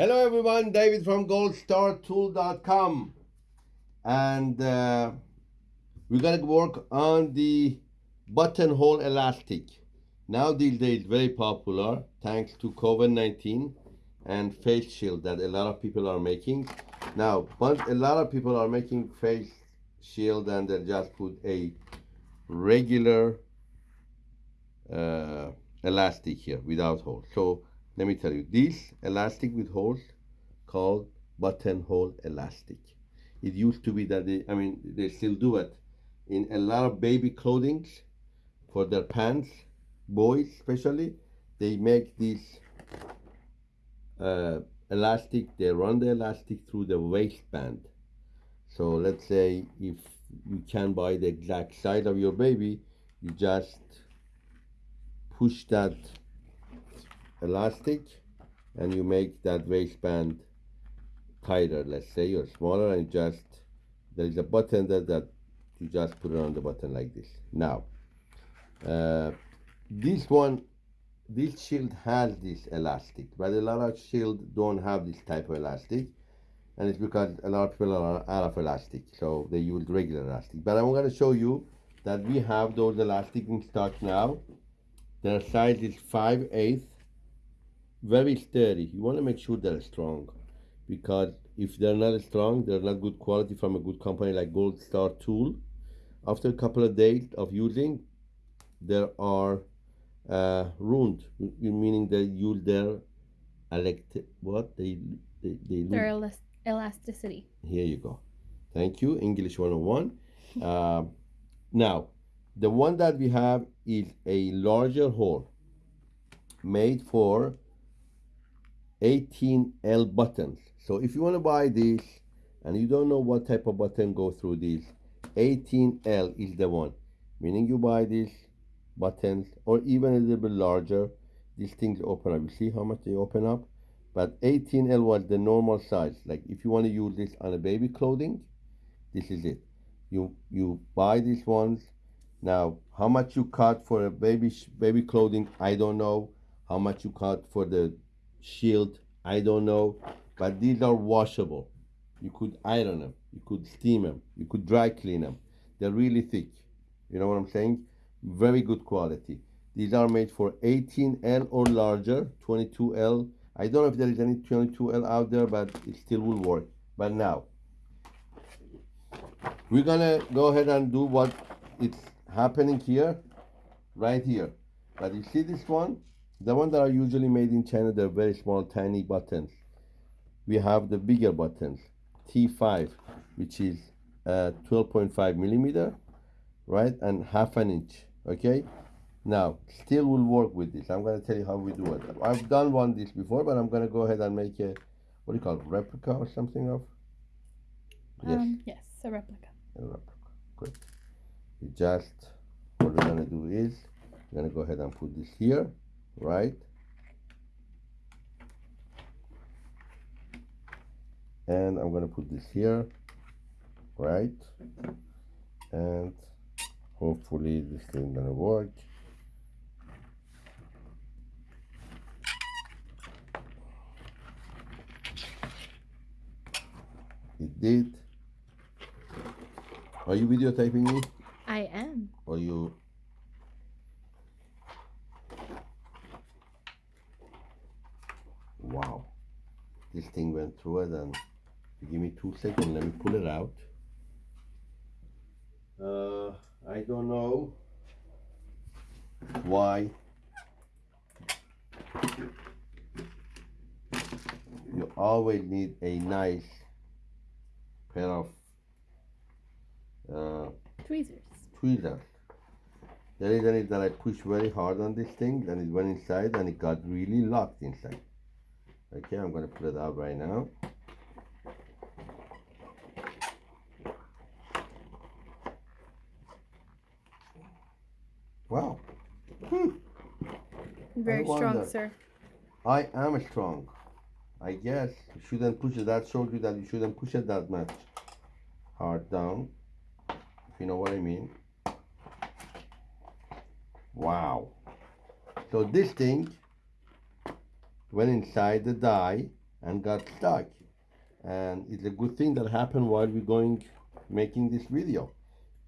Hello everyone, David from goldstartool.com and uh, we're gonna work on the buttonhole elastic. Now these days very popular thanks to COVID-19 and face shield that a lot of people are making. Now, but a lot of people are making face shield and they just put a regular uh, elastic here without hole. So let me tell you, this elastic with holes called buttonhole elastic. It used to be that they, I mean, they still do it in a lot of baby clothing for their pants, boys especially. They make this uh, elastic, they run the elastic through the waistband. So let's say if you can buy the exact size of your baby, you just push that elastic and you make that waistband tighter let's say you're smaller and just there is a button that, that you just put it on the button like this. Now uh, this one this shield has this elastic but a lot of shield don't have this type of elastic and it's because a lot of people are out of elastic so they use regular elastic. But i'm going to show you that we have those elastic in stock now. Their size is 5 8 very sturdy. You want to make sure they're strong because if they're not strong, they're not good quality from a good company like Gold Star Tool. After a couple of days of using, there are uh, ruined, meaning they use their elect what they they, they their elas elasticity. Here you go. Thank you, English 101. uh, now, the one that we have is a larger hole made for 18L buttons. So if you want to buy this and you don't know what type of button go through this, 18L is the one. Meaning you buy these buttons or even a little bit larger, these things open up. You see how much they open up? But 18L was the normal size. Like if you want to use this on a baby clothing, this is it. You you buy these ones. Now, how much you cut for a baby baby clothing, I don't know. How much you cut for the shield i don't know but these are washable. You could iron them you could steam them you could dry clean them they're really thick. You know what i'm saying? Very good quality. These are made for 18l or larger 22l i don't know if there is any 22l out there but it still will work. But now we're gonna go ahead and do what it's happening here right here. But you see this one the ones that are usually made in China, they're very small, tiny buttons. We have the bigger buttons, T5, which is uh, 12.5 millimeter, right? And half an inch, okay? Now, still will work with this. I'm gonna tell you how we do it. I've done one this before, but I'm gonna go ahead and make a, what do you call it, replica or something of? Yes. Um, yes, a replica. A replica, good. You just, what we're gonna do is, we're gonna go ahead and put this here right? And I'm going to put this here, right? And hopefully this thing gonna work. It did. Are you videotaping me? I am. Are you wow this thing went through it and give me two seconds let me pull it out. Uh, I don't know why. You always need a nice pair of uh, tweezers. tweezers. The reason is that I pushed very hard on this thing and it went inside and it got really locked inside Okay, I'm going to put it out right now. Wow. Hmm. Very strong, sir. I am strong. I guess you shouldn't push it. That showed you that you shouldn't push it that much hard down. If you know what I mean. Wow. So this thing went inside the die and got stuck. And it's a good thing that happened while we're going making this video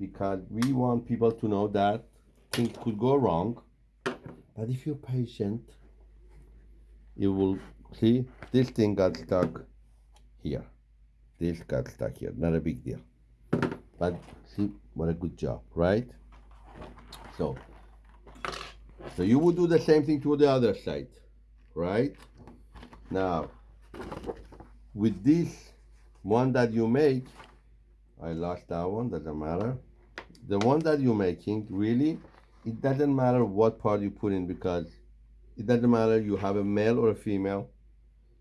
because we want people to know that things could go wrong. But if you're patient, you will see this thing got stuck here. This got stuck here. Not a big deal. But see what a good job, right? So so you would do the same thing to the other side, right? Now with this one that you make, I lost that one, doesn't matter. The one that you're making, really, it doesn't matter what part you put in because it doesn't matter you have a male or a female.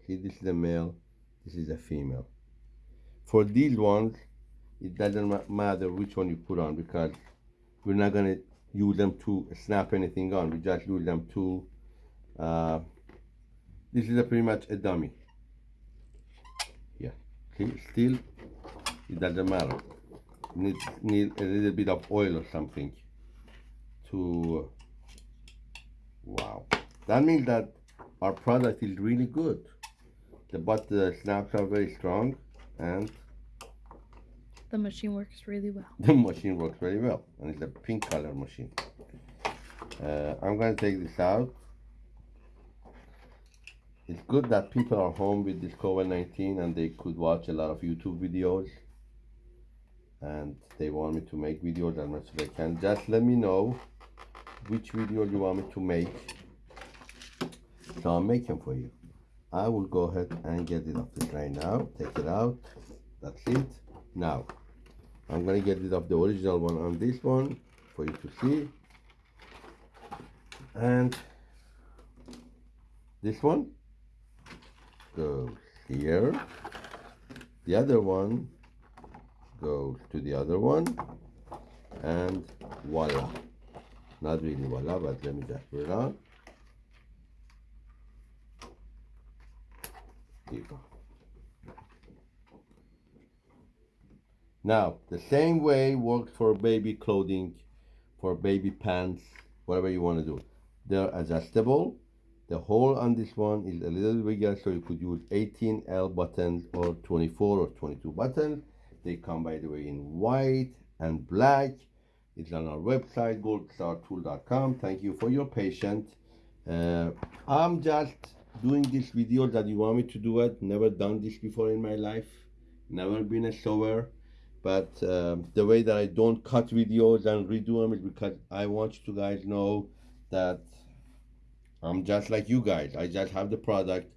See, this is a male, this is a female. For these ones, it doesn't matter which one you put on because we're not gonna use them to snap anything on. We just use them to, uh, this is a pretty much a dummy. Yeah, see, still, it doesn't matter. Need, need a little bit of oil or something to, wow. That means that our product is really good. The, but the snaps are very strong and the machine works really well. The machine works very well and it's a pink color machine. Uh, I'm going to take this out. It's good that people are home with this COVID-19 and they could watch a lot of YouTube videos and they want me to make videos as much as they can. Just let me know which video you want me to make so I'll make them for you. I will go ahead and get it off the tray now. Take it out. That's it. Now, I'm gonna get rid of the original one on this one for you to see. And this one goes here. The other one goes to the other one. And voila. Not really voila, but let me just put it on. Here go. Now, the same way works for baby clothing, for baby pants, whatever you want to do. They're adjustable. The hole on this one is a little bigger, so you could use 18L buttons or 24 or 22 buttons. They come, by the way, in white and black. It's on our website, goldstartool.com. Thank you for your patience. Uh, I'm just doing this video that you want me to do it. Never done this before in my life. Never been a sewer. But um, the way that I don't cut videos and redo them is because I want you guys know that I'm just like you guys. I just have the product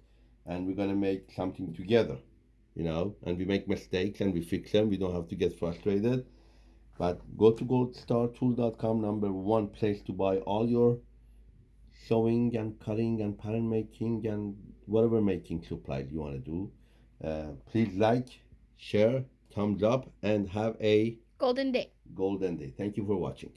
and we're gonna make something together, you know, and we make mistakes and we fix them. We don't have to get frustrated. But go to goldstartool.com, number one place to buy all your sewing and cutting and pattern making and whatever making supplies you want to do. Uh, please like, share, thumbs up, and have a golden day. Golden day. Thank you for watching.